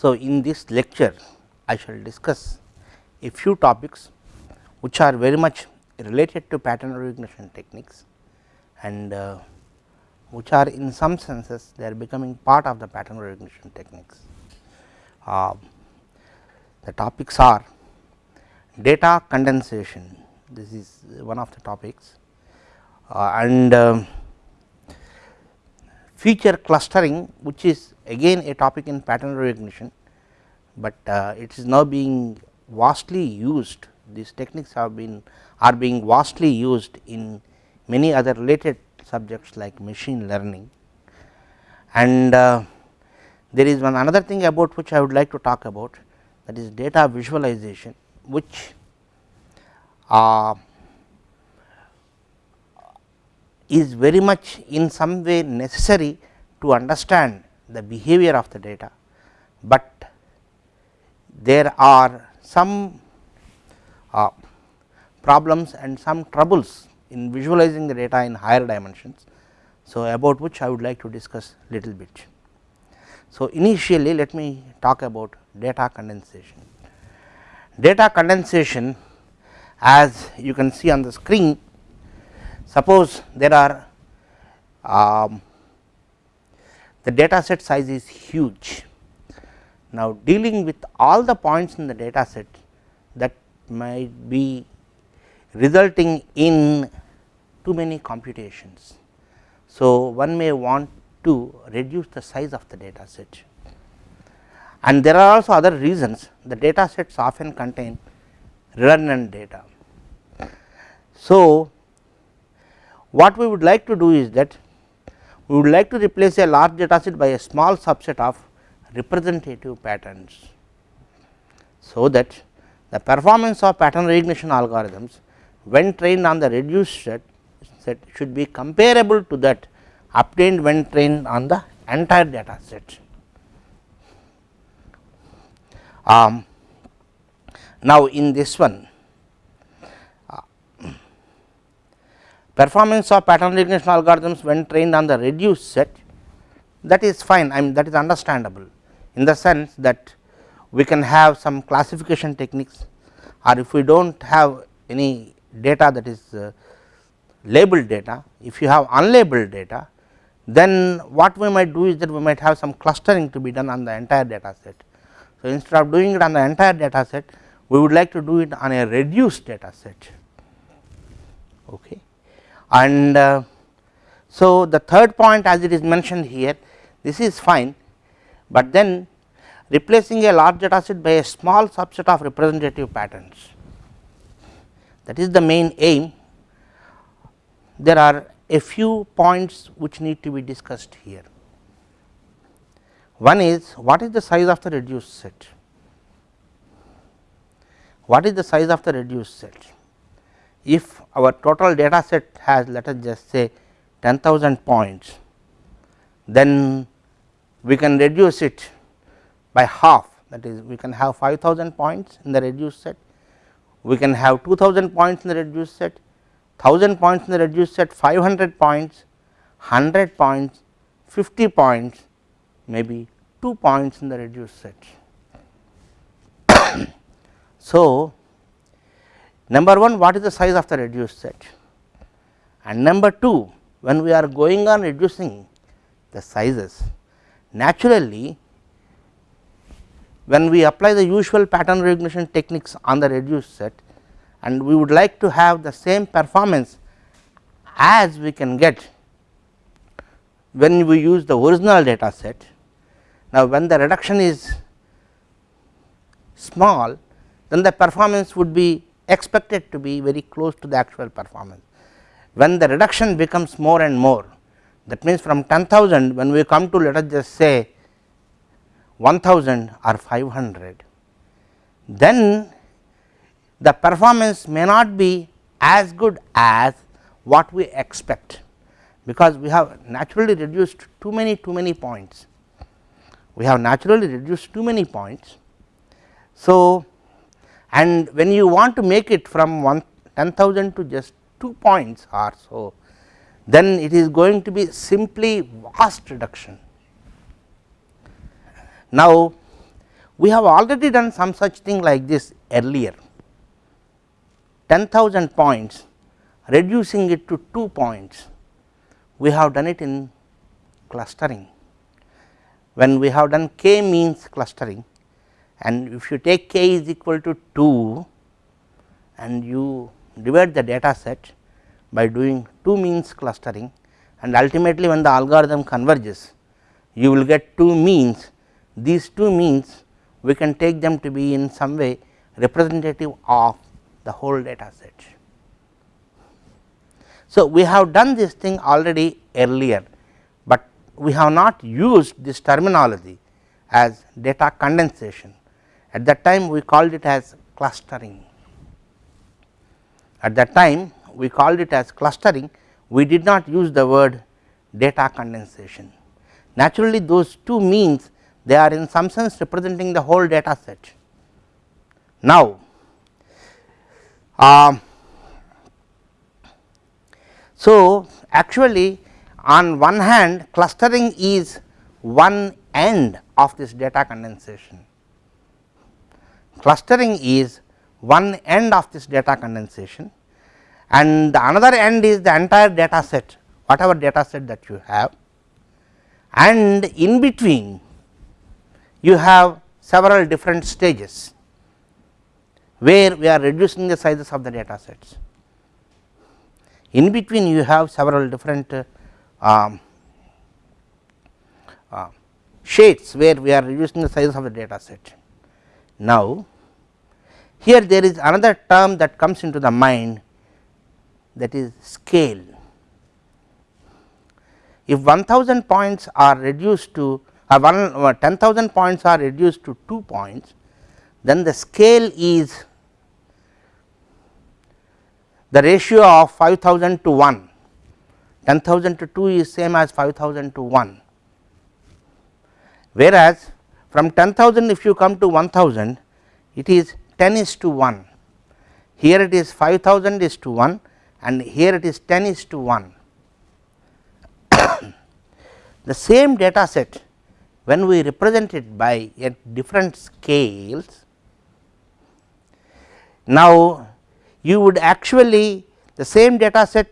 So, in this lecture I shall discuss a few topics which are very much related to pattern recognition techniques and uh, which are in some senses they are becoming part of the pattern recognition techniques. Uh, the topics are data condensation, this is one of the topics uh, and um, feature clustering which is again a topic in pattern recognition, but uh, it is now being vastly used these techniques have been are being vastly used in many other related subjects like machine learning. And uh, there is one another thing about which I would like to talk about that is data visualization which uh, is very much in some way necessary to understand the behavior of the data, but there are some uh, problems and some troubles in visualizing the data in higher dimensions. So, about which I would like to discuss little bit. So, initially let me talk about data condensation. Data condensation as you can see on the screen suppose there are um, the data set size is huge. Now, dealing with all the points in the data set that might be resulting in too many computations. So, one may want to reduce the size of the data set and there are also other reasons the data sets often contain redundant data. So, what we would like to do is that we would like to replace a large data set by a small subset of representative patterns. So, that the performance of pattern recognition algorithms when trained on the reduced set, set should be comparable to that obtained when trained on the entire data set. Um, now, in this one performance of pattern recognition algorithms when trained on the reduced set that is fine I mean that is understandable in the sense that we can have some classification techniques or if we do not have any data that is uh, labeled data if you have unlabeled data then what we might do is that we might have some clustering to be done on the entire data set. So, instead of doing it on the entire data set we would like to do it on a reduced data set. Okay and uh, so the third point as it is mentioned here this is fine, but then replacing a large data set by a small subset of representative patterns that is the main aim. There are a few points which need to be discussed here. One is what is the size of the reduced set? What is the size of the reduced set? If our total data set has let us just say 10,000 points, then we can reduce it by half. That is we can have 5000 points in the reduced set, we can have 2000 points in the reduced set, 1000 points in the reduced set, 500 points, 100 points, 50 points, maybe 2 points in the reduced set. so, Number 1 what is the size of the reduced set and number 2 when we are going on reducing the sizes naturally when we apply the usual pattern recognition techniques on the reduced set and we would like to have the same performance as we can get when we use the original data set. Now, when the reduction is small then the performance would be expected to be very close to the actual performance. When the reduction becomes more and more that means from 10,000 when we come to let us just say 1000 or 500 then the performance may not be as good as what we expect because we have naturally reduced too many too many points we have naturally reduced too many points. So, and when you want to make it from 1 10,000 to just 2 points or so, then it is going to be simply vast reduction. Now, We have already done some such thing like this earlier 10,000 points reducing it to 2 points we have done it in clustering. When we have done k means clustering and if you take k is equal to 2 and you divide the data set by doing 2 means clustering and ultimately when the algorithm converges you will get 2 means these 2 means we can take them to be in some way representative of the whole data set. So, we have done this thing already earlier, but we have not used this terminology as data condensation. At that time we called it as clustering. At that time we called it as clustering, we did not use the word data condensation. Naturally, those two means they are in some sense representing the whole data set. Now, uh, so, actually on one hand clustering is one end of this data condensation. Clustering is one end of this data condensation and the another end is the entire data set whatever data set that you have and in between you have several different stages where we are reducing the sizes of the data sets in between you have several different uh, uh, shades where we are reducing the size of the data set. Now, here there is another term that comes into the mind that is scale. If 1000 points are reduced to uh, uh 10,000 points are reduced to 2 points, then the scale is the ratio of 5000 to 1 10000 to 2 is same as 5000 to 1 whereas from 10000 if you come to 1000 it is 10 is to 1 here it is 5000 is to 1 and here it is 10 is to 1 the same data set when we represent it by at different scales now you would actually the same data set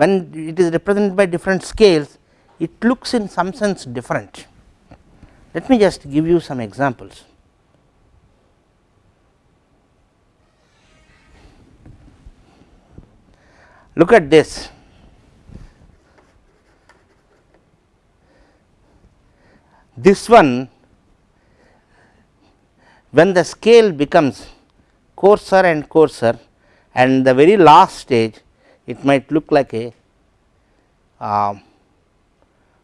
when it is represented by different scales it looks in some sense different. Let me just give you some examples. Look at this. This one when the scale becomes coarser and coarser and the very last stage it might look like a uh,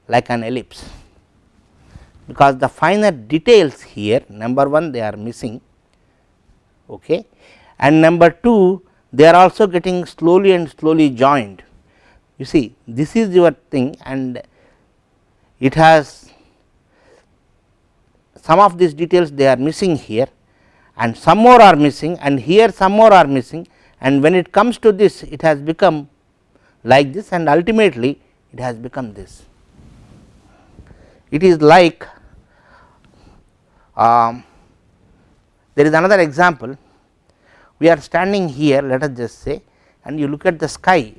like an ellipse because the finer details here number 1 they are missing okay and number 2 they are also getting slowly and slowly joined you see this is your thing and it has some of these details they are missing here and some more are missing and here some more are missing and when it comes to this it has become like this and ultimately it has become this. It is like um, there is another example we are standing here let us just say and you look at the sky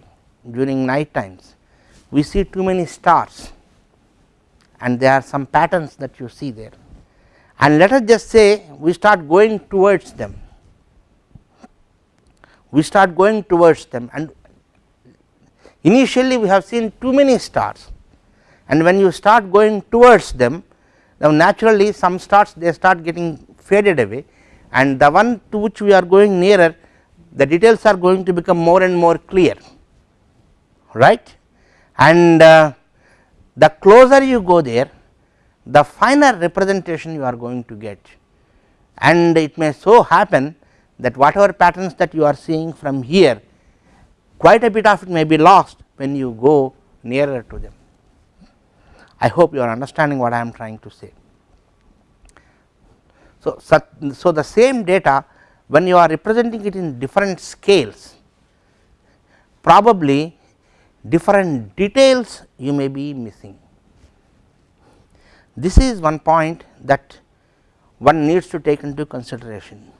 during night times. We see too many stars and there are some patterns that you see there. And let us just say we start going towards them. We start going towards them and initially we have seen too many stars. And when you start going towards them now naturally some stars they start getting faded away and the one to which we are going nearer the details are going to become more and more clear right and uh, the closer you go there the finer representation you are going to get and it may so happen that whatever patterns that you are seeing from here quite a bit of it may be lost when you go nearer to them. I hope you are understanding what I am trying to say. So, so the same data when you are representing it in different scales probably different details you may be missing. This is one point that one needs to take into consideration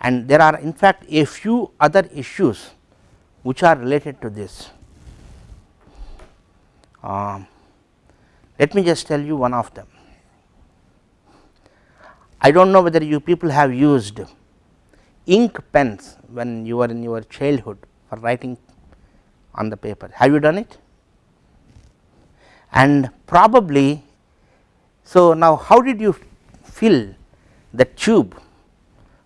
and there are in fact a few other issues which are related to this. Uh, let me just tell you one of them. I do not know whether you people have used ink pens when you were in your childhood for writing on the paper. Have you done it? And probably, so now how did you fill the tube?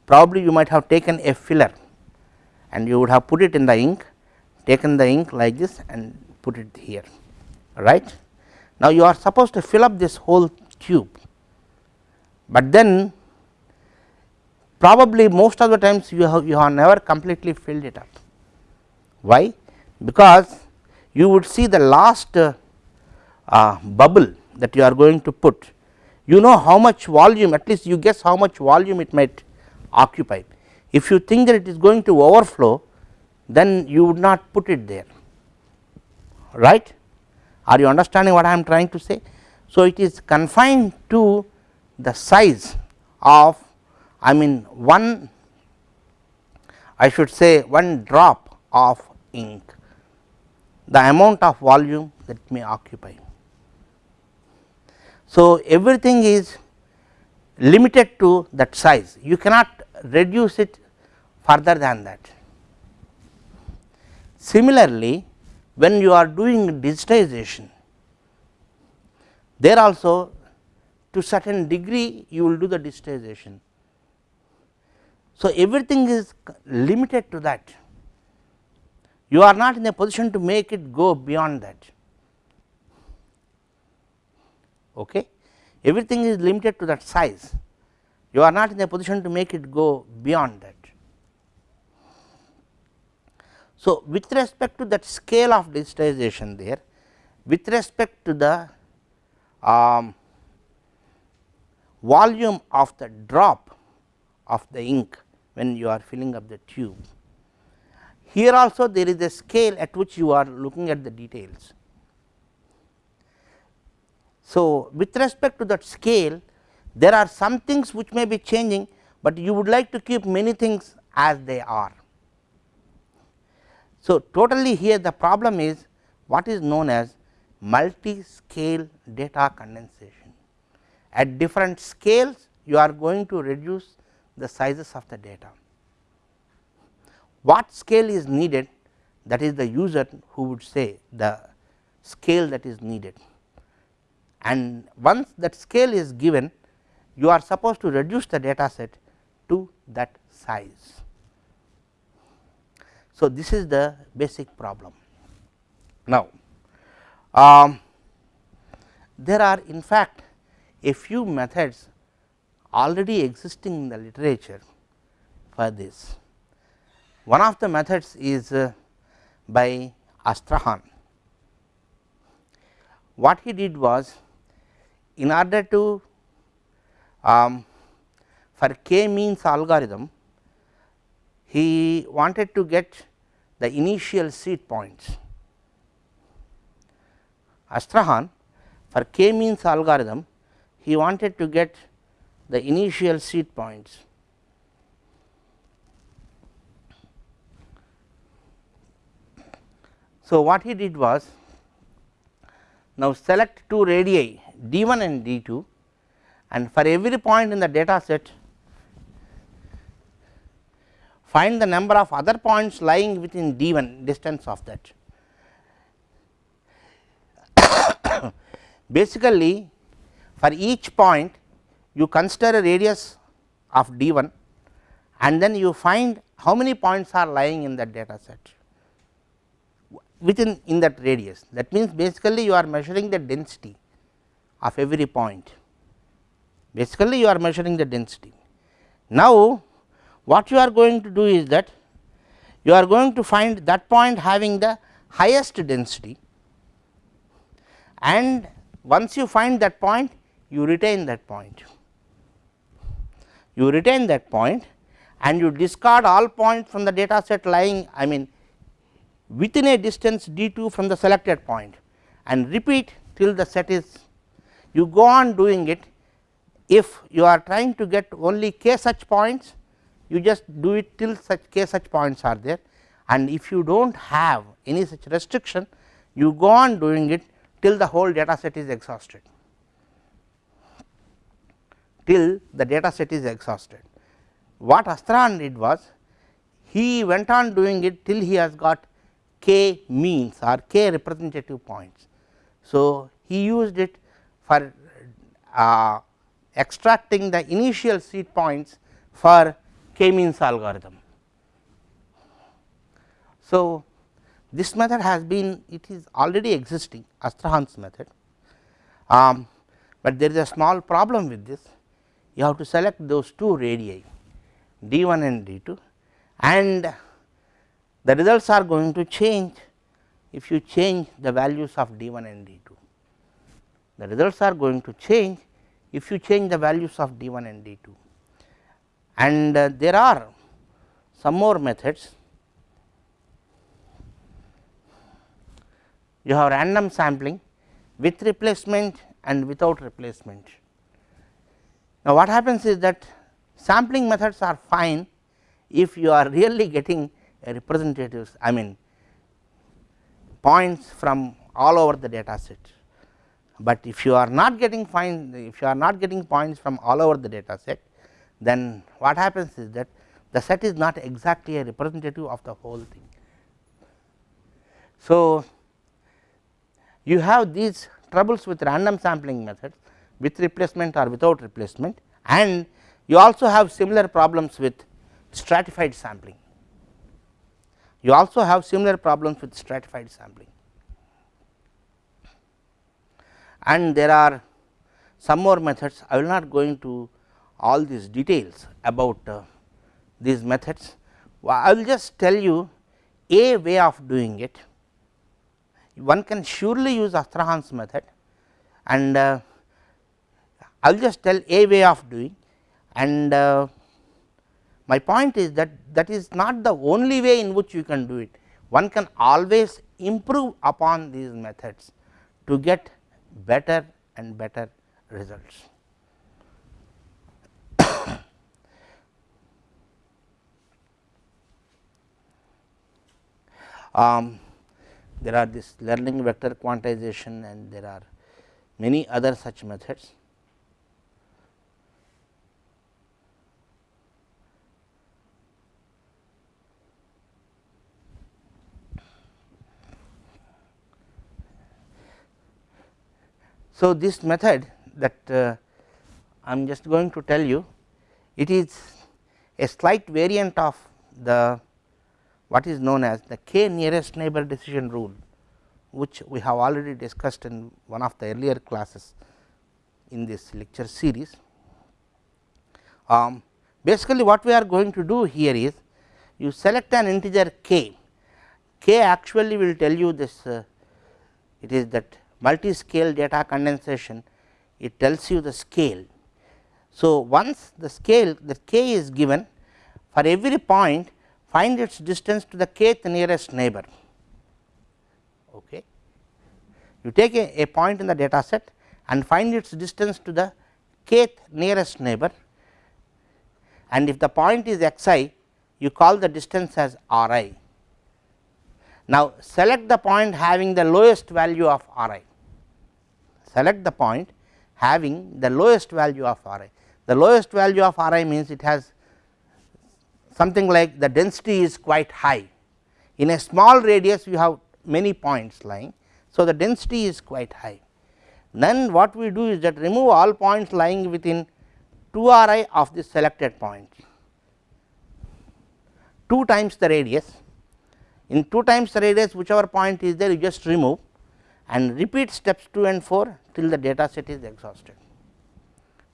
Probably you might have taken a filler and you would have put it in the ink, taken the ink like this and put it here, right. Now, you are supposed to fill up this whole tube, but then probably most of the times you have you have never completely filled it up. Why? Because you would see the last uh, uh, bubble that you are going to put, you know how much volume at least you guess how much volume it might occupy. If you think that it is going to overflow then you would not put it there right are you understanding what I am trying to say. So, it is confined to the size of I mean one I should say one drop of ink the amount of volume that may occupy. So, everything is limited to that size you cannot reduce it further than that. Similarly, when you are doing digitization there also to certain degree you will do the digitization. So, everything is limited to that. You are not in a position to make it go beyond that. Okay? Everything is limited to that size. You are not in a position to make it go beyond that. So, with respect to that scale of digitization there, with respect to the um, volume of the drop of the ink when you are filling up the tube. Here also there is a scale at which you are looking at the details. So, with respect to that scale there are some things which may be changing, but you would like to keep many things as they are. So, totally here the problem is what is known as multi scale data condensation. At different scales you are going to reduce the sizes of the data. What scale is needed that is the user who would say the scale that is needed and once that scale is given you are supposed to reduce the data set to that size. So, this is the basic problem. Now, um, there are in fact a few methods already existing in the literature for this. One of the methods is uh, by Astrahan. What he did was in order to um, for k means algorithm he wanted to get the initial seed points. Astrahan for k means algorithm he wanted to get the initial seed points. So, what he did was now select two radii d 1 and d 2 and for every point in the data set find the number of other points lying within d 1 distance of that. Basically, for each point you consider a radius of d 1 and then you find how many points are lying in that data set within in that radius. That means, basically you are measuring the density of every point, basically you are measuring the density. Now, what you are going to do is that you are going to find that point having the highest density and once you find that point you retain that point. You retain that point and you discard all points from the data set lying I mean within a distance d 2 from the selected point and repeat till the set is you go on doing it. If you are trying to get only k such points you just do it till such k such points are there. And if you do not have any such restriction you go on doing it till the whole data set is exhausted till the data set is exhausted. What Astrahan did was he went on doing it till he has got k means or k representative points. So, he used it for uh, extracting the initial seed points for k means algorithm. So, this method has been it is already existing Astrahan's method, um, but there is a small problem with this you have to select those two radii d 1 and d 2 and the results are going to change if you change the values of d 1 and d 2. The results are going to change if you change the values of d 1 and d 2 and uh, there are some more methods. You have random sampling with replacement and without replacement. Now, what happens is that sampling methods are fine if you are really getting representatives I mean points from all over the data set, but if you are not getting fine if you are not getting points from all over the data set then what happens is that the set is not exactly a representative of the whole thing. So, you have these troubles with random sampling methods with replacement or without replacement and you also have similar problems with stratified sampling. You also have similar problems with stratified sampling and there are some more methods I will not go into all these details about uh, these methods. I will just tell you a way of doing it. One can surely use Astrahan's method and uh, I will just tell a way of doing and uh, my point is that that is not the only way in which you can do it. One can always improve upon these methods to get better and better results. um, there are this learning vector quantization and there are many other such methods. So, this method that uh, I am just going to tell you it is a slight variant of the what is known as the k nearest neighbor decision rule which we have already discussed in one of the earlier classes in this lecture series. Um, basically what we are going to do here is you select an integer k, k actually will tell you this uh, it is that multi scale data condensation it tells you the scale. So, once the scale the k is given for every point find its distance to the kth nearest neighbor. Okay. You take a, a point in the data set and find its distance to the kth nearest neighbor and if the point is x i you call the distance as r i. Now, select the point having the lowest value of r i select the point having the lowest value of r i. The lowest value of r i means it has something like the density is quite high. In a small radius you have many points lying. So, the density is quite high. Then what we do is that remove all points lying within 2 r i of the selected point, 2 times the radius. In 2 times the radius whichever point is there you just remove and repeat steps 2 and 4 till the data set is exhausted.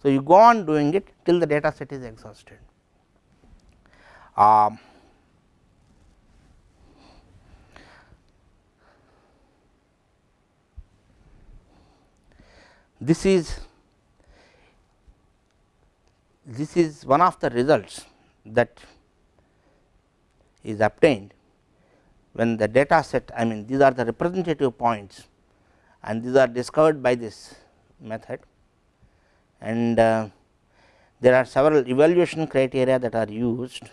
So, you go on doing it till the data set is exhausted. Um, this is this is one of the results that is obtained when the data set I mean these are the representative points and these are discovered by this method and uh, there are several evaluation criteria that are used.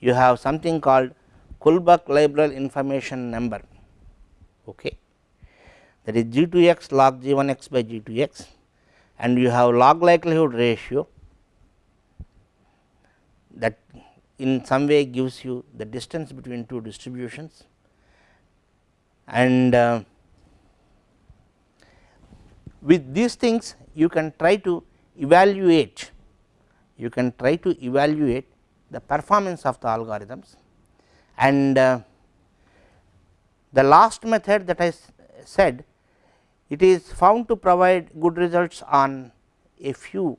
You have something called Kullback-Leibler information number okay. that is g 2 x log g 1 x by g 2 x and you have log likelihood ratio that in some way gives you the distance between two distributions and uh, with these things you can try to evaluate you can try to evaluate the performance of the algorithms and uh, the last method that I said it is found to provide good results on a few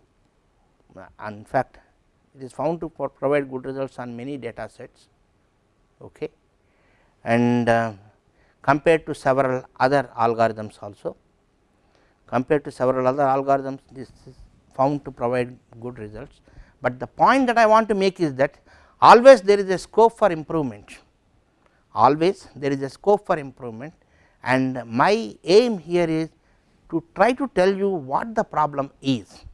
uh, in fact it is found to provide good results on many data sets okay. and uh, compared to several other algorithms also. Compared to several other algorithms this is found to provide good results, but the point that I want to make is that always there is a scope for improvement. Always there is a scope for improvement. And my aim here is to try to tell you what the problem is.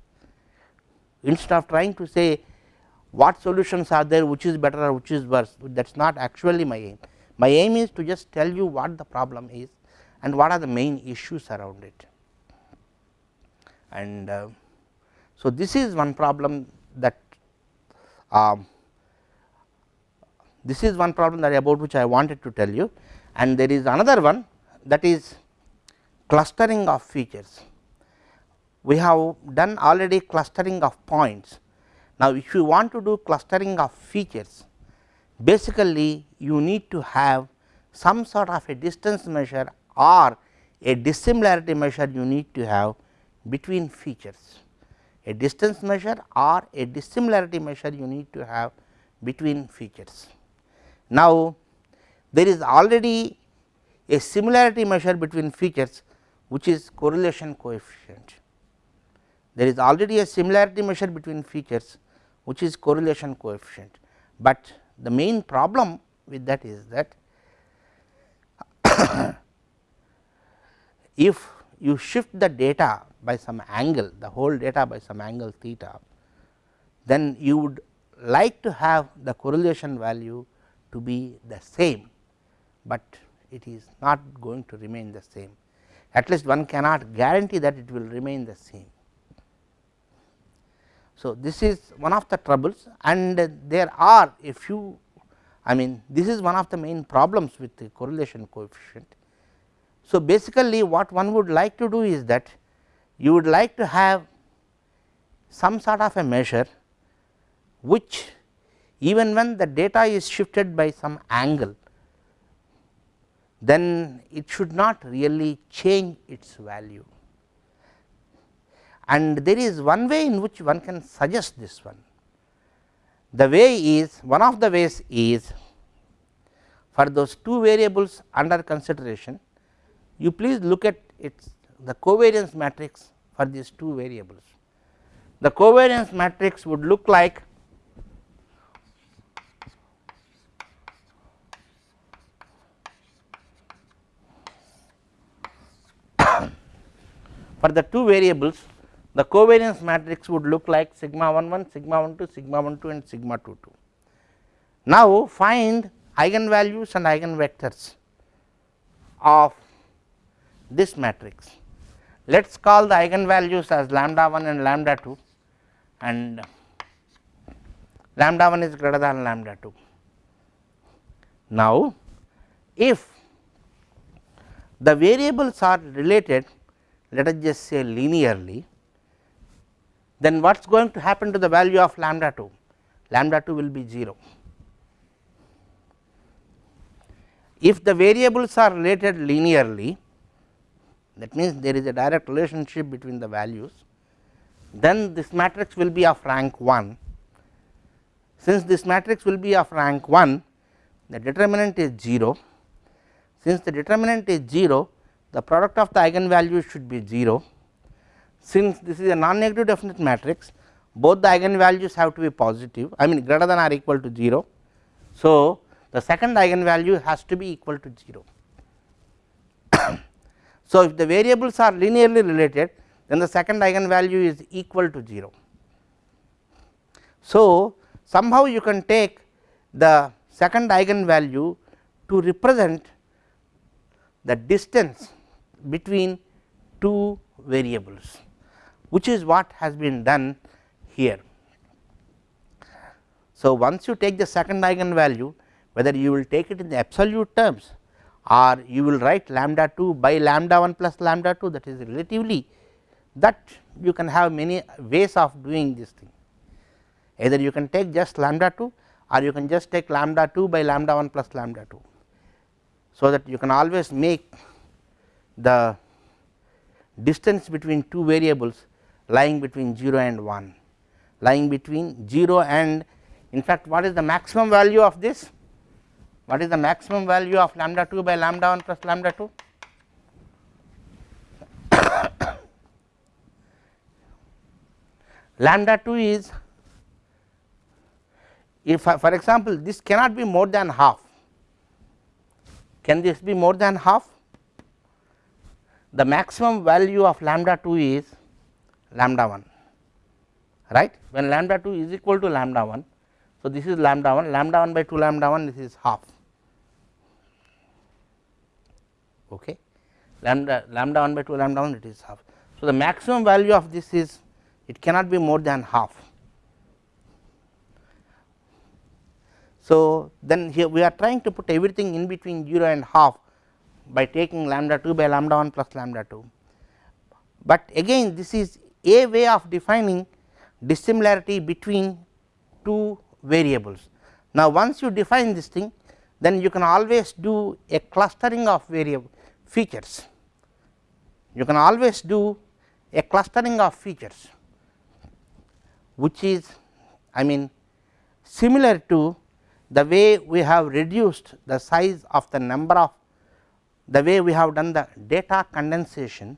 Instead of trying to say what solutions are there which is better or which is worse that is not actually my aim. My aim is to just tell you what the problem is and what are the main issues around it. And uh, so, this is one problem that um, this is one problem that about which I wanted to tell you and there is another one that is clustering of features. We have done already clustering of points now, if you want to do clustering of features basically you need to have some sort of a distance measure or a dissimilarity measure you need to have between features. A distance measure or a dissimilarity measure you need to have between features. Now, there is already a similarity measure between features which is correlation coefficient. There is already a similarity measure between features which is correlation coefficient, but the main problem with that is that if you shift the data by some angle the whole data by some angle theta, then you would like to have the correlation value to be the same, but it is not going to remain the same at least one cannot guarantee that it will remain the same. So, this is one of the troubles and there are a few I mean this is one of the main problems with the correlation coefficient. So, basically what one would like to do is that you would like to have some sort of a measure which even when the data is shifted by some angle then it should not really change its value and there is one way in which one can suggest this one. The way is one of the ways is for those two variables under consideration you please look at its the covariance matrix for these two variables. The covariance matrix would look like for the two variables the covariance matrix would look like sigma 1 1, sigma 1 2, sigma 1 2 and sigma 2 2. Now, find eigenvalues and eigenvectors of this matrix. Let us call the eigenvalues as lambda 1 and lambda 2 and lambda 1 is greater than lambda 2. Now, if the variables are related let us just say linearly then what is going to happen to the value of lambda 2? Lambda 2 will be 0. If the variables are related linearly that means there is a direct relationship between the values then this matrix will be of rank 1. Since this matrix will be of rank 1 the determinant is 0 since the determinant is 0 the product of the eigenvalues should be 0 since this is a non negative definite matrix both the eigenvalues have to be positive I mean greater than or equal to 0. So, the second eigenvalue has to be equal to 0. so, if the variables are linearly related then the second eigenvalue is equal to 0. So, somehow you can take the second eigenvalue to represent the distance between two variables, which is what has been done here. So, once you take the second eigenvalue whether you will take it in the absolute terms or you will write lambda 2 by lambda 1 plus lambda 2 that is relatively that you can have many ways of doing this thing. Either you can take just lambda 2 or you can just take lambda 2 by lambda 1 plus lambda 2. So, that you can always make the distance between two variables lying between 0 and 1 lying between 0 and in fact, what is the maximum value of this? What is the maximum value of lambda 2 by lambda 1 plus lambda 2? lambda 2 is if uh, for example, this cannot be more than half. Can this be more than half? The maximum value of lambda 2 is lambda 1 right when lambda 2 is equal to lambda 1. So, this is lambda 1 lambda 1 by 2 lambda 1 this is half okay lambda lambda 1 by 2 lambda 1 it is half. So, the maximum value of this is it cannot be more than half. So, then here we are trying to put everything in between 0 and half by taking lambda 2 by lambda 1 plus lambda 2, but again this is a way of defining dissimilarity between two variables. Now, once you define this thing then you can always do a clustering of variable features. You can always do a clustering of features which is I mean similar to the way we have reduced the size of the number of the way we have done the data condensation.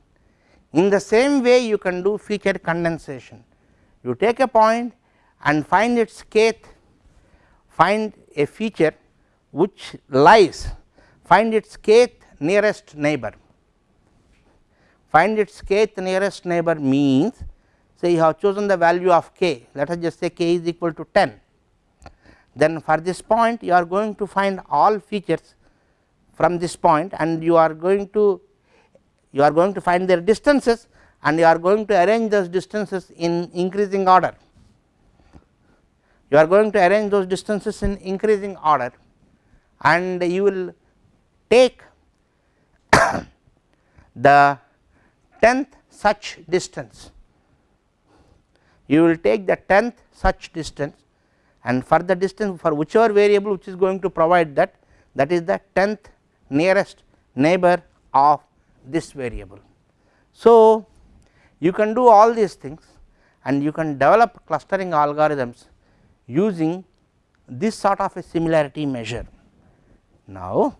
In the same way you can do feature condensation. You take a point and find its kth, find a feature which lies, find its kth nearest neighbor. Find its kth nearest neighbor means say you have chosen the value of k let us just say k is equal to 10. Then for this point you are going to find all features from this point and you are going to you are going to find their distances and you are going to arrange those distances in increasing order. You are going to arrange those distances in increasing order and you will take the 10th such distance. You will take the 10th such distance and for the distance for whichever variable which is going to provide that that is the 10th nearest neighbor of this variable. So, you can do all these things and you can develop clustering algorithms using this sort of a similarity measure. Now,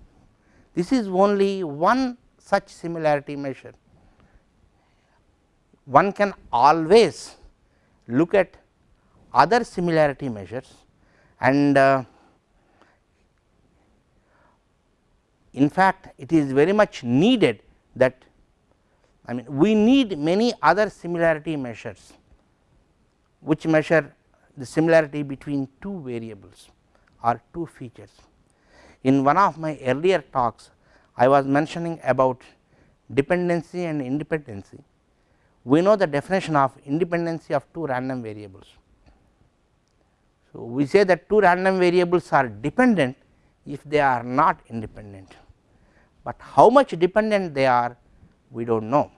this is only one such similarity measure. One can always look at other similarity measures and uh, in fact, it is very much needed that I mean we need many other similarity measures which measure the similarity between two variables or two features. In one of my earlier talks I was mentioning about dependency and independency. We know the definition of independency of two random variables. So, we say that two random variables are dependent if they are not independent, but how much dependent they are we do not know.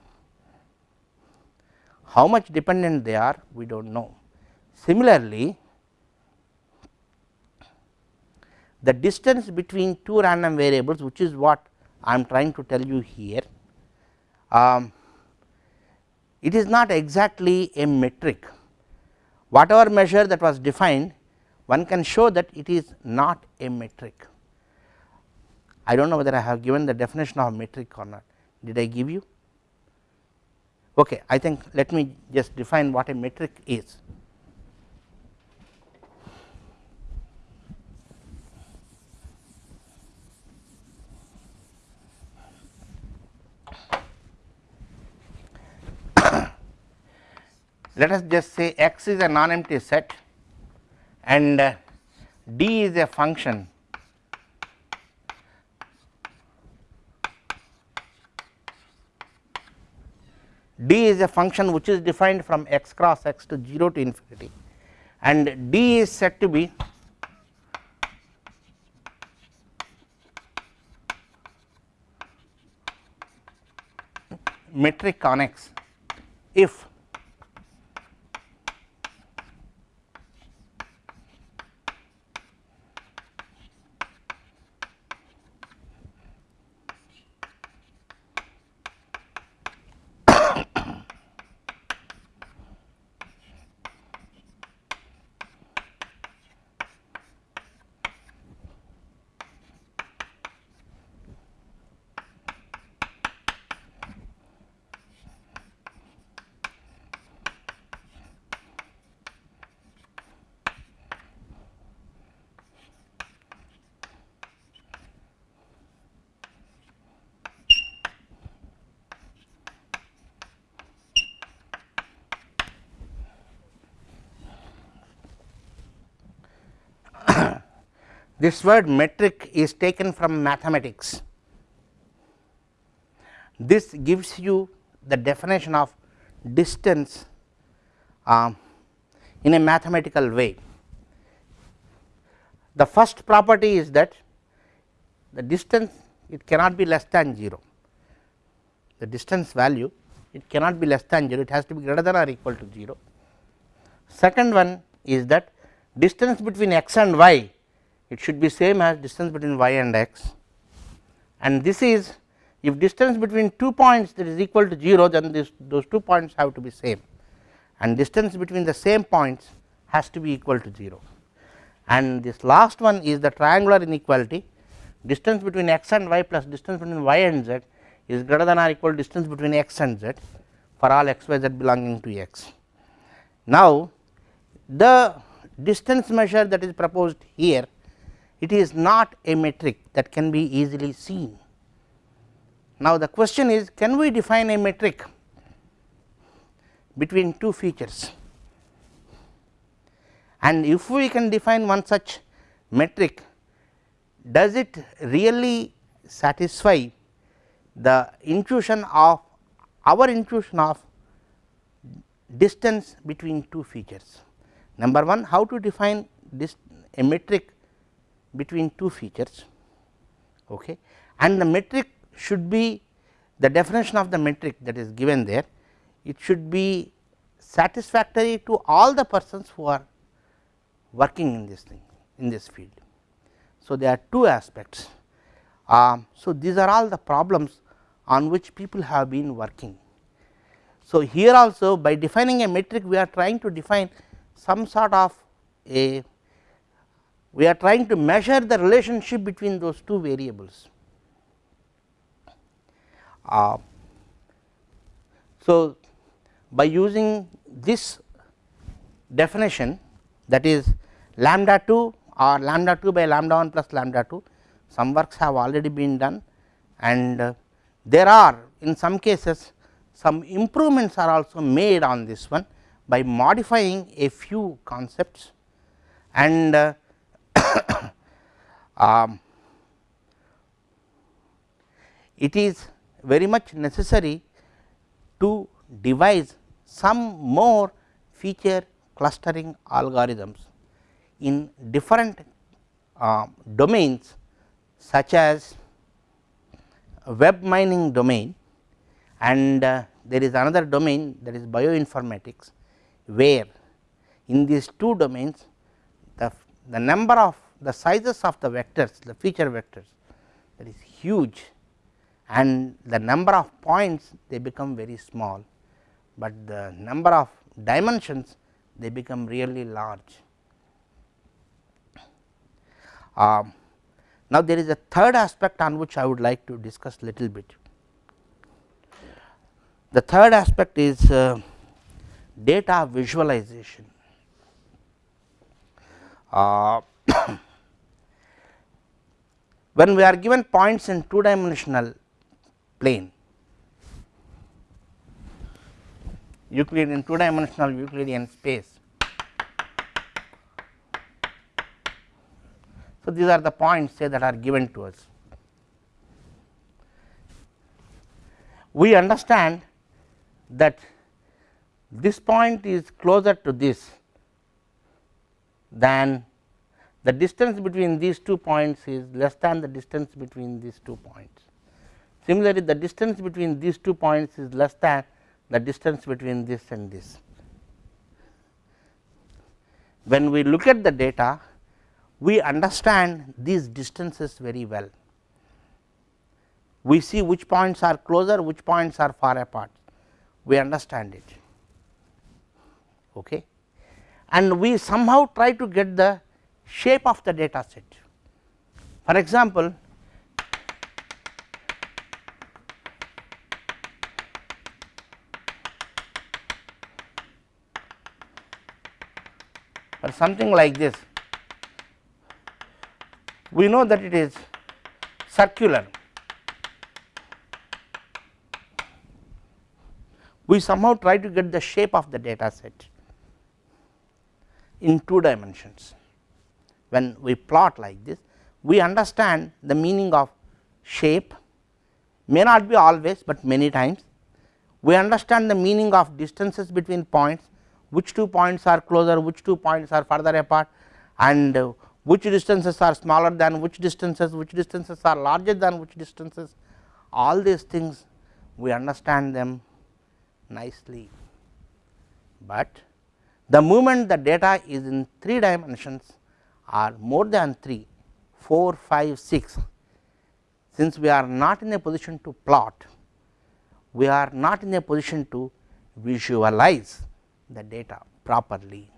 How much dependent they are we do not know. Similarly, the distance between two random variables which is what I am trying to tell you here. Um, it is not exactly a metric whatever measure that was defined one can show that it is not a metric. I do not know whether I have given the definition of metric or not. Did I give you? Okay I think let me just define what a metric is. let us just say x is a non empty set and uh, d is a function d is a function which is defined from x cross x to 0 to infinity. And d is said to be metric on x. If This word metric is taken from mathematics. This gives you the definition of distance uh, in a mathematical way. The first property is that the distance it cannot be less than 0, the distance value it cannot be less than 0, it has to be greater than or equal to 0. Second one is that distance between x and y it should be same as distance between y and x. And this is if distance between two points that is equal to 0 then this those two points have to be same. And distance between the same points has to be equal to 0 and this last one is the triangular inequality. Distance between x and y plus distance between y and z is greater than or equal to distance between x and z for all x y z belonging to x. Now, the distance measure that is proposed here it is not a metric that can be easily seen. Now, the question is can we define a metric between two features and if we can define one such metric does it really satisfy the intuition of our intuition of distance between two features. Number 1 how to define this a metric between two features okay. and the metric should be the definition of the metric that is given there it should be satisfactory to all the persons who are working in this thing in this field. So, there are two aspects. Um, so, these are all the problems on which people have been working. So, here also by defining a metric we are trying to define some sort of a we are trying to measure the relationship between those two variables. Uh, so, by using this definition that is lambda 2 or lambda 2 by lambda 1 plus lambda 2 some works have already been done and uh, there are in some cases some improvements are also made on this one by modifying a few concepts and uh, um, it is very much necessary to devise some more feature clustering algorithms in different uh, domains such as web mining domain and uh, there is another domain that is bioinformatics where in these two domains the, the number of the sizes of the vectors the feature vectors that is huge and the number of points they become very small, but the number of dimensions they become really large. Um, now, there is a third aspect on which I would like to discuss little bit. The third aspect is uh, data visualization. Uh, when we are given points in two dimensional plane Euclidean two dimensional Euclidean space. So, these are the points say that are given to us. We understand that this point is closer to this than the distance between these two points is less than the distance between these two points. Similarly, the distance between these two points is less than the distance between this and this. When we look at the data, we understand these distances very well. We see which points are closer, which points are far apart, we understand it. Okay. And we somehow try to get the shape of the data set. For example, or something like this, we know that it is circular. We somehow try to get the shape of the data set in two dimensions. When we plot like this, we understand the meaning of shape may not be always, but many times. We understand the meaning of distances between points which two points are closer, which two points are further apart and which distances are smaller than which distances, which distances are larger than which distances. All these things we understand them nicely, but the moment the data is in 3 dimensions or more than 3, 4, 5, 6, since we are not in a position to plot, we are not in a position to visualize the data properly.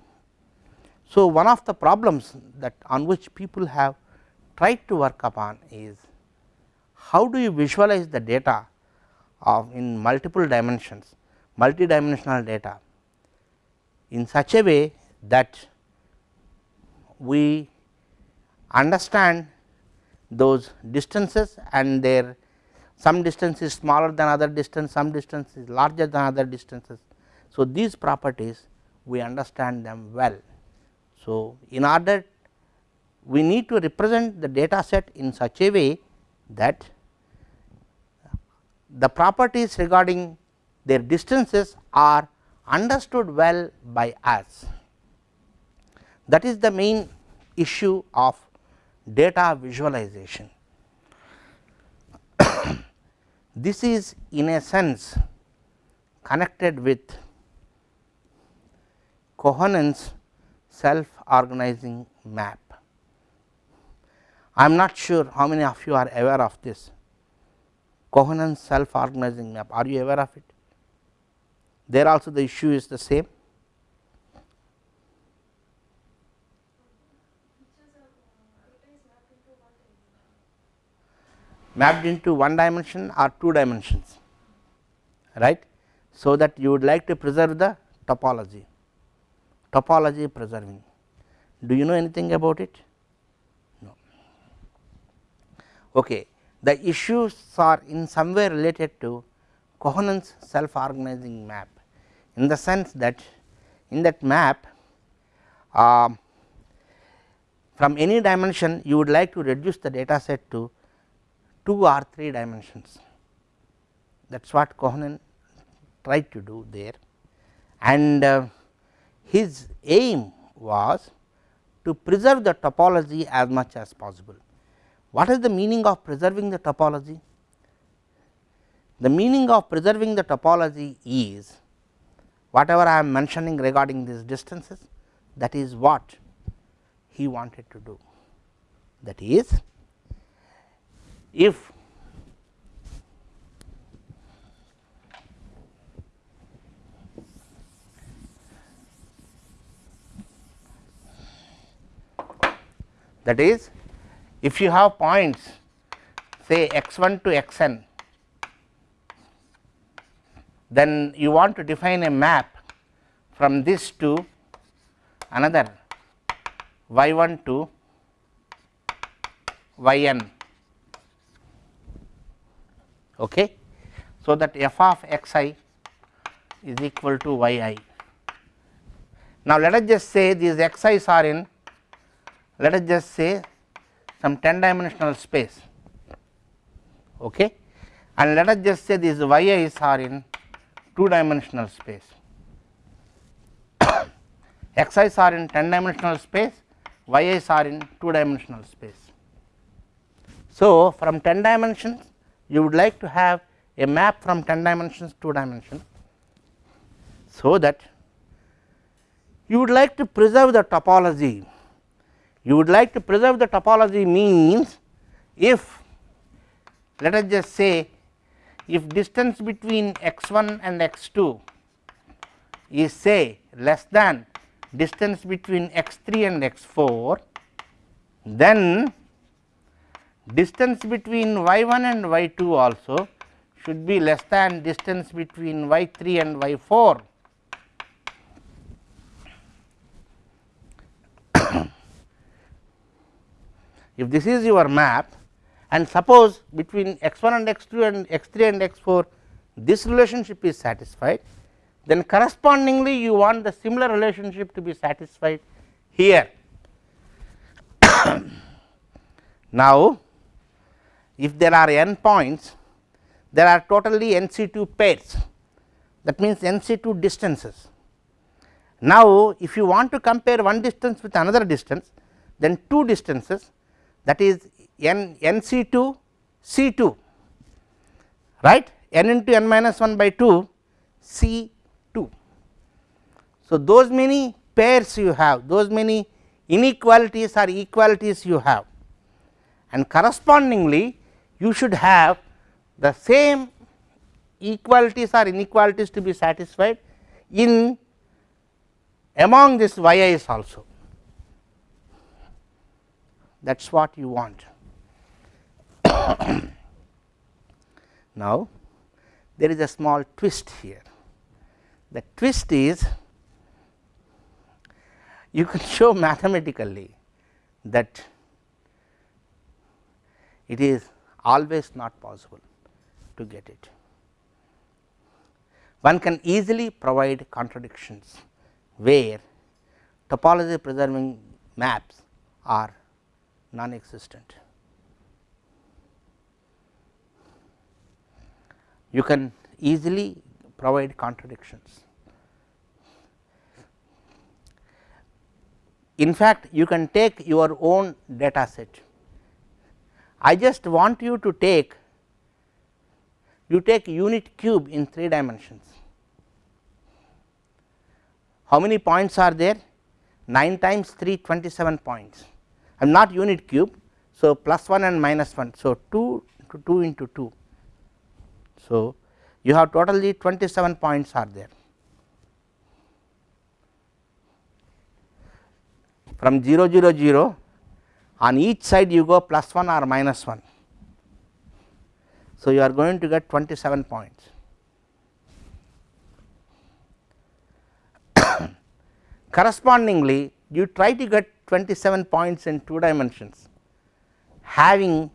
So, one of the problems that on which people have tried to work upon is how do you visualize the data of in multiple dimensions, multidimensional data in such a way that we understand those distances and their some distance is smaller than other distance, some distance is larger than other distances so, these properties we understand them well. So, in order we need to represent the data set in such a way that the properties regarding their distances are understood well by us. That is the main issue of data visualization. this is in a sense connected with Kohonen's self organizing map. I am not sure how many of you are aware of this Kohonen's self organizing map. Are you aware of it? There also the issue is the same. Mapped into one dimension or two dimensions right. So, that you would like to preserve the topology topology preserving. Do you know anything about it? No. Okay. The issues are in some way related to Kohonen's self organizing map in the sense that in that map uh, from any dimension you would like to reduce the data set to 2 or 3 dimensions that is what Kohonen tried to do there and uh, his aim was to preserve the topology as much as possible. What is the meaning of preserving the topology? The meaning of preserving the topology is whatever I am mentioning regarding these distances that is what he wanted to do. That is if that is if you have points say x 1 to x n then you want to define a map from this to another y 1 to y n okay so that f of x i is equal to y i. Now, let us just say these x i's are in let us just say some 10 dimensional space okay. and let us just say these y i's are in 2 dimensional space x i's are in 10 dimensional space y i's are in 2 dimensional space. So, from 10 dimensions you would like to have a map from 10 dimensions to 2 dimensions. So, that you would like to preserve the topology you would like to preserve the topology means if let us just say if distance between x 1 and x 2 is say less than distance between x 3 and x 4 then distance between y 1 and y 2 also should be less than distance between y 3 and y 4 if this is your map and suppose between x 1 and x 2 and x 3 and x 4 this relationship is satisfied then correspondingly you want the similar relationship to be satisfied here. now, if there are n points there are totally n c 2 pairs that means n c 2 distances. Now, if you want to compare one distance with another distance then two distances that is n n c 2 c 2 right n into n minus 1 by 2 c 2. So, those many pairs you have those many inequalities or equalities you have and correspondingly you should have the same equalities or inequalities to be satisfied in among this y i's also that is what you want. now, there is a small twist here. The twist is you can show mathematically that it is always not possible to get it. One can easily provide contradictions where topology preserving maps are non existent. You can easily provide contradictions. In fact, you can take your own data set. I just want you to take you take unit cube in 3 dimensions. How many points are there? 9 times 3 27 points. I am not unit cube. So, plus 1 and minus 1. So, 2 to 2 into 2. So, you have totally 27 points are there. From 0 0 0 on each side you go plus 1 or minus 1. So, you are going to get 27 points. Correspondingly, you try to get 27 points in 2 dimensions having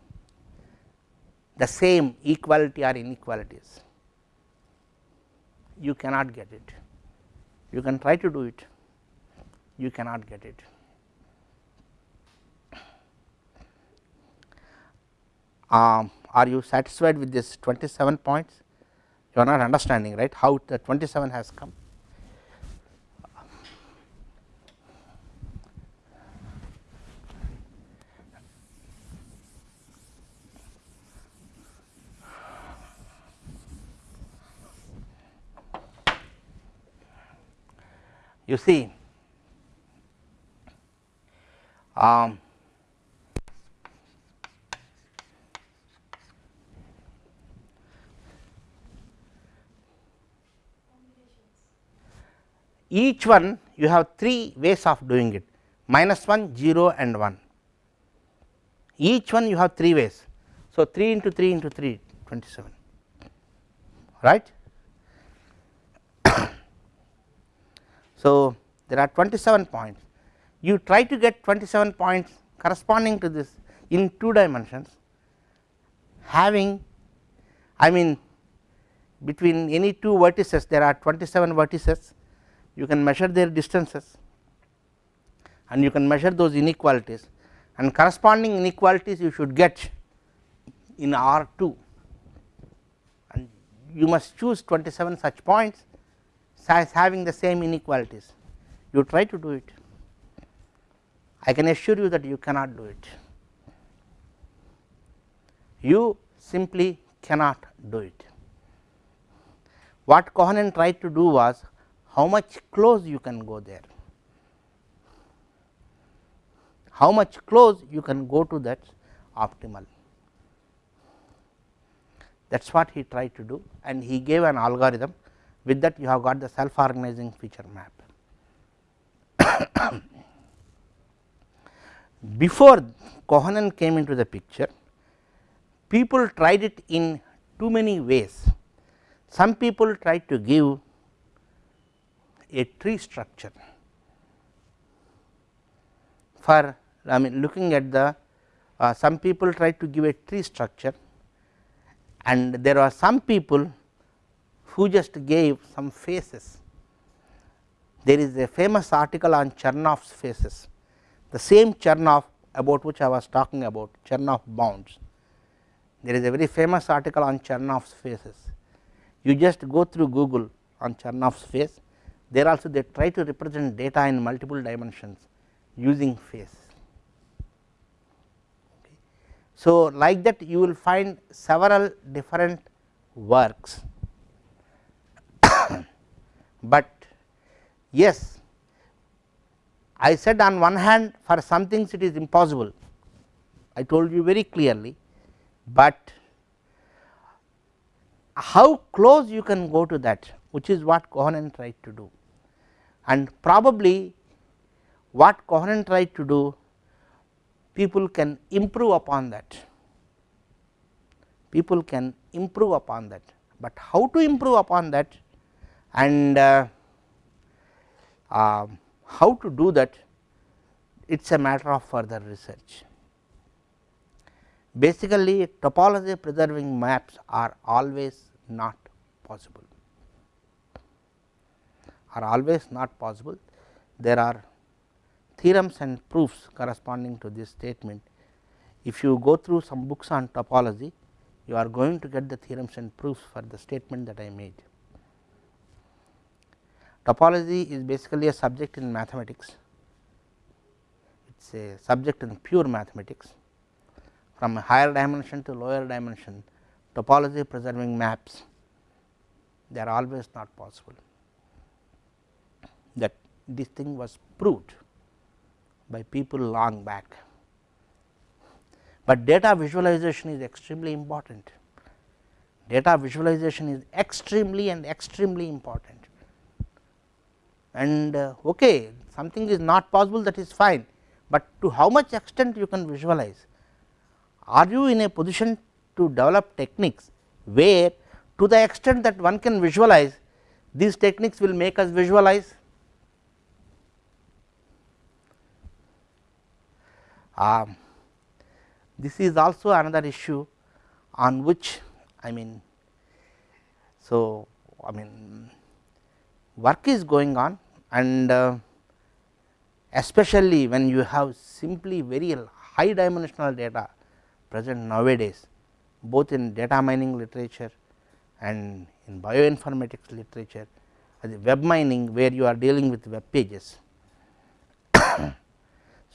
the same equality or inequalities, you cannot get it. You can try to do it, you cannot get it. Um, are you satisfied with this 27 points? You are not understanding right how the 27 has come. You see um, each one you have three ways of doing it. Minus 1 0 and 1 each one you have three ways. So, 3 into 3 into 3 27 right? So, there are 27 points. You try to get 27 points corresponding to this in 2 dimensions having I mean between any two vertices there are 27 vertices you can measure their distances and you can measure those inequalities and corresponding inequalities you should get in R 2 and you must choose 27 such points as having the same inequalities. You try to do it. I can assure you that you cannot do it. You simply cannot do it. What Kohonen tried to do was how much close you can go there, how much close you can go to that optimal that is what he tried to do and he gave an algorithm with that you have got the self organizing feature map. Before Kohonen came into the picture people tried it in too many ways. Some people tried to give a tree structure for I mean looking at the uh, some people try to give a tree structure and there are some people who just gave some faces. There is a famous article on Chernoff's faces, the same Chernoff about which I was talking about Chernoff bounds there is a very famous article on Chernoff's faces. You just go through Google on Chernoff's face, there also they try to represent data in multiple dimensions using face. Okay. So, like that you will find several different works, but yes I said on one hand for some things it is impossible I told you very clearly but how close you can go to that which is what Kohonen tried to do. And probably what Kohonen tried to do people can improve upon that. People can improve upon that, but how to improve upon that and uh, uh, how to do that it is a matter of further research. Basically topology preserving maps are always not possible are always not possible. There are theorems and proofs corresponding to this statement. If you go through some books on topology, you are going to get the theorems and proofs for the statement that I made. Topology is basically a subject in mathematics, it is a subject in pure mathematics from a higher dimension to lower dimension topology preserving maps they are always not possible that this thing was proved by people long back, but data visualization is extremely important. Data visualization is extremely and extremely important. And uh, okay something is not possible that is fine, but to how much extent you can visualize? Are you in a position to develop techniques where to the extent that one can visualize these techniques will make us visualize um, this is also another issue on which I mean so I mean work is going on and uh, especially when you have simply very high dimensional data present nowadays both in data mining literature and in bioinformatics literature as web mining where you are dealing with web pages.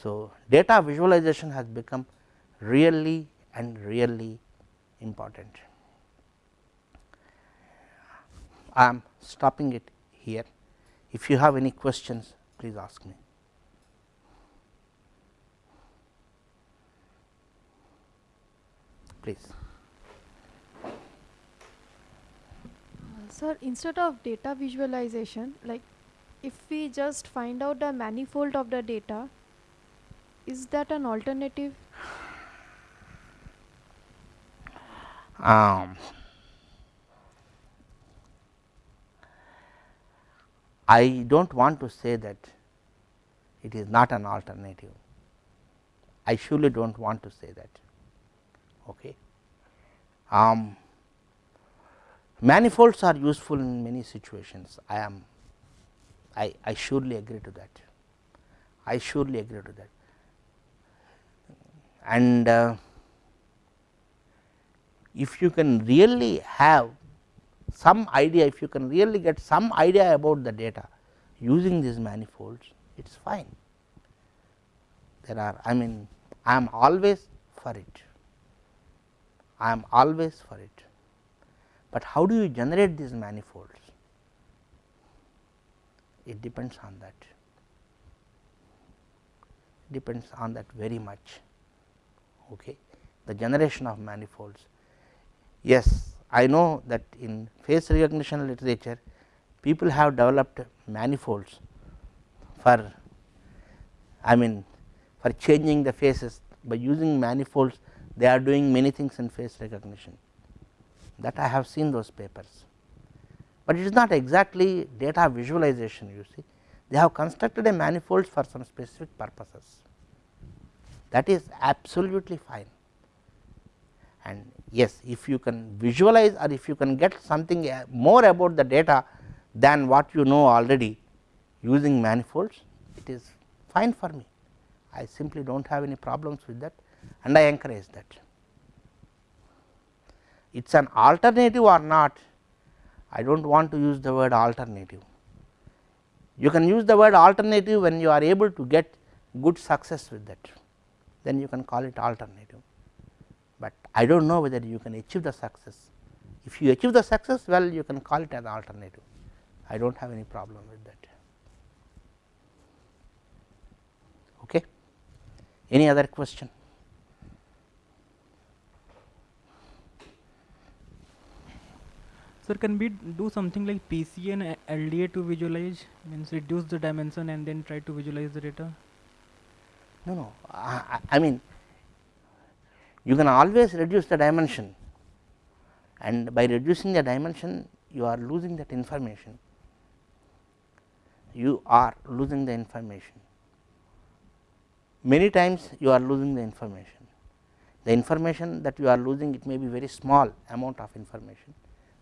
so, data visualization has become really and really important. I am stopping it here. If you have any questions, please ask me. please. sir, instead of data visualization, like if we just find out the manifold of the data, is that an alternative? Um, I do not want to say that it is not an alternative. I surely do not want to say that. Okay. Um, Manifolds are useful in many situations. I am I, I surely agree to that. I surely agree to that. And uh, if you can really have some idea, if you can really get some idea about the data using these manifolds, it is fine. There are I mean I am always for it, I am always for it, but how do you generate these manifolds? It depends on that, depends on that very much. Okay. The generation of manifolds. Yes, I know that in face recognition literature people have developed manifolds for I mean for changing the faces. By using manifolds they are doing many things in face recognition. That I have seen those papers, but it is not exactly data visualization you see. They have constructed a manifold for some specific purposes that is absolutely fine and yes if you can visualize or if you can get something uh, more about the data than what you know already using manifolds it is fine for me. I simply do not have any problems with that and I encourage that. It is an alternative or not I do not want to use the word alternative. You can use the word alternative when you are able to get good success with that then you can call it alternative but I do not know whether you can achieve the success. If you achieve the success well you can call it an alternative, I do not have any problem with that. Okay. Any other question? Sir, can we do something like PCA and LDA to visualize means reduce the dimension and then try to visualize the data? No, no. I, I mean you can always reduce the dimension. And by reducing the dimension you are losing that information. You are losing the information. Many times you are losing the information. The information that you are losing it may be very small amount of information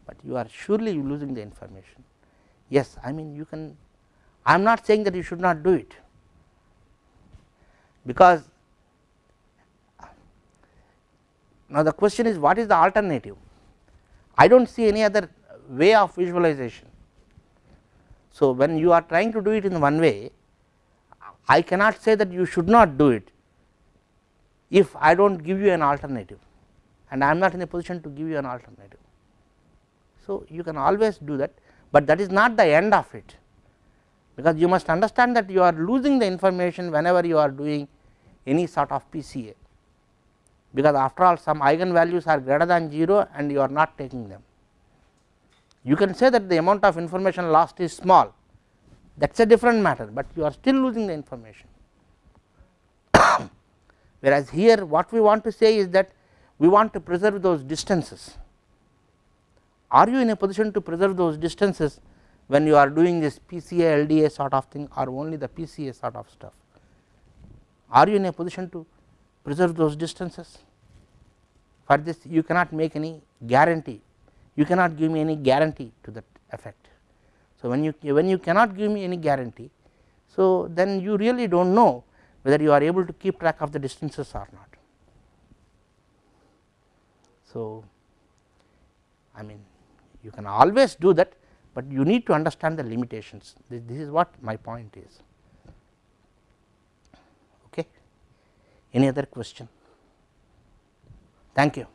but you are surely losing the information. Yes i mean you can i am not saying that you should not do it because Now, the question is what is the alternative? I do not see any other way of visualization. So, when you are trying to do it in one way, I cannot say that you should not do it if I do not give you an alternative and I am not in a position to give you an alternative. So, you can always do that, but that is not the end of it because you must understand that you are losing the information whenever you are doing any sort of PCA because after all some eigenvalues are greater than 0 and you are not taking them. You can say that the amount of information lost is small that is a different matter, but you are still losing the information. Whereas, here what we want to say is that we want to preserve those distances. Are you in a position to preserve those distances when you are doing this PCA LDA sort of thing or only the PCA sort of stuff? Are you in a position to preserve those distances? for this you cannot make any guarantee you cannot give me any guarantee to that effect. So, when you when you cannot give me any guarantee so then you really do not know whether you are able to keep track of the distances or not. So, I mean you can always do that, but you need to understand the limitations this, this is what my point is. Okay. Any other question? Thank you.